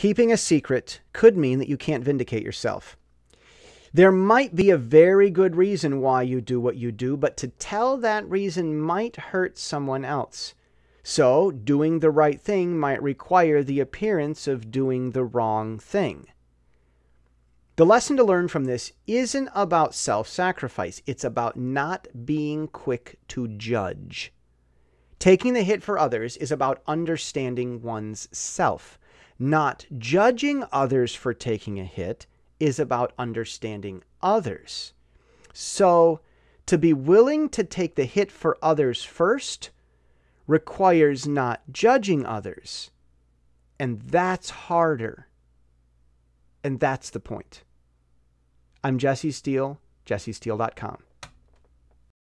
Keeping a secret could mean that you can't vindicate yourself. There might be a very good reason why you do what you do, but to tell that reason might hurt someone else. So, doing the right thing might require the appearance of doing the wrong thing. The lesson to learn from this isn't about self sacrifice, it's about not being quick to judge. Taking the hit for others is about understanding one's self. Not judging others for taking a hit is about understanding others. So, to be willing to take the hit for others first requires not judging others. And that's harder. And that's the point. I'm Jesse Steele, jessesteele.com.